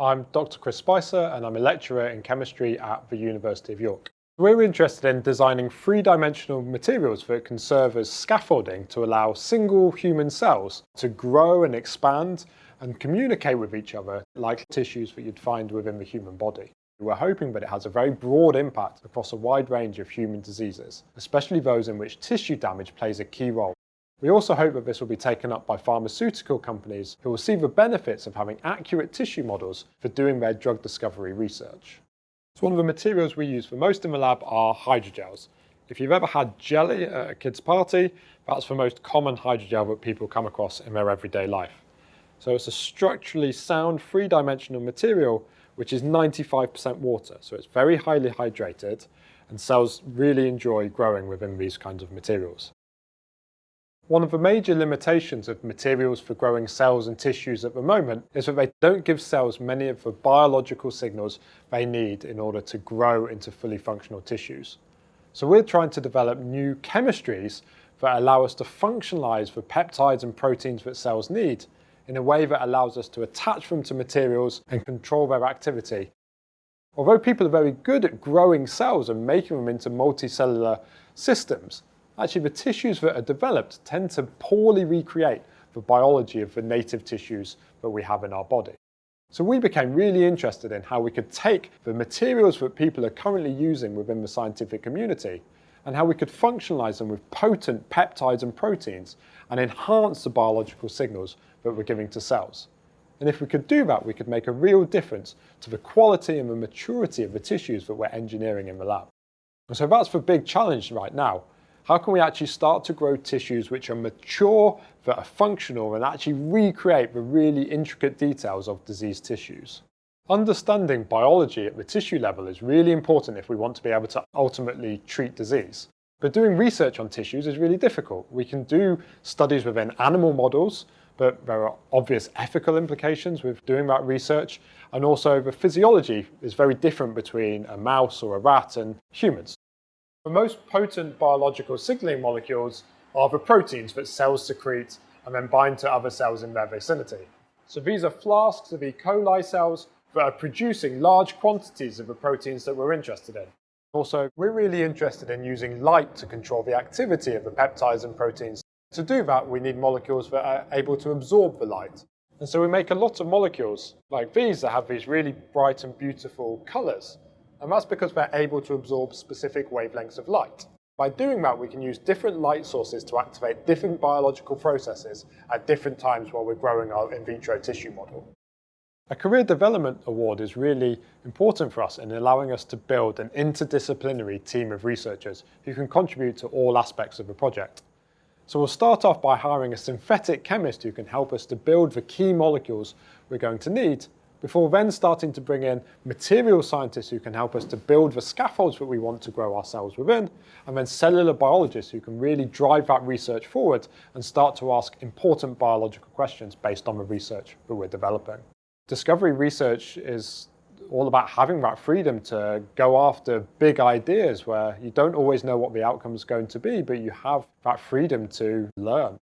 I'm Dr Chris Spicer and I'm a lecturer in chemistry at the University of York. We're interested in designing three-dimensional materials that can serve as scaffolding to allow single human cells to grow and expand and communicate with each other like tissues that you'd find within the human body. We're hoping that it has a very broad impact across a wide range of human diseases, especially those in which tissue damage plays a key role. We also hope that this will be taken up by pharmaceutical companies who will see the benefits of having accurate tissue models for doing their drug discovery research. So one of the materials we use for most in the lab are hydrogels. If you've ever had jelly at a kid's party, that's the most common hydrogel that people come across in their everyday life. So it's a structurally sound three-dimensional material which is 95% water, so it's very highly hydrated and cells really enjoy growing within these kinds of materials. One of the major limitations of materials for growing cells and tissues at the moment is that they don't give cells many of the biological signals they need in order to grow into fully functional tissues. So we're trying to develop new chemistries that allow us to functionalize the peptides and proteins that cells need in a way that allows us to attach them to materials and control their activity. Although people are very good at growing cells and making them into multicellular systems, Actually, the tissues that are developed tend to poorly recreate the biology of the native tissues that we have in our body. So we became really interested in how we could take the materials that people are currently using within the scientific community and how we could functionalize them with potent peptides and proteins and enhance the biological signals that we're giving to cells. And if we could do that, we could make a real difference to the quality and the maturity of the tissues that we're engineering in the lab. And so that's the big challenge right now. How can we actually start to grow tissues which are mature, that are functional, and actually recreate the really intricate details of diseased tissues? Understanding biology at the tissue level is really important if we want to be able to ultimately treat disease. But doing research on tissues is really difficult. We can do studies within animal models, but there are obvious ethical implications with doing that research. And also the physiology is very different between a mouse or a rat and humans. The most potent biological signaling molecules are the proteins that cells secrete and then bind to other cells in their vicinity. So these are flasks of E. coli cells that are producing large quantities of the proteins that we're interested in. Also, we're really interested in using light to control the activity of the peptides and proteins. To do that, we need molecules that are able to absorb the light. And so we make a lot of molecules like these that have these really bright and beautiful colors. And that's because they're able to absorb specific wavelengths of light. By doing that, we can use different light sources to activate different biological processes at different times while we're growing our in vitro tissue model. A career development award is really important for us in allowing us to build an interdisciplinary team of researchers who can contribute to all aspects of the project. So we'll start off by hiring a synthetic chemist who can help us to build the key molecules we're going to need before then starting to bring in material scientists who can help us to build the scaffolds that we want to grow our cells within, and then cellular biologists who can really drive that research forward and start to ask important biological questions based on the research that we're developing. Discovery research is all about having that freedom to go after big ideas where you don't always know what the outcome is going to be, but you have that freedom to learn.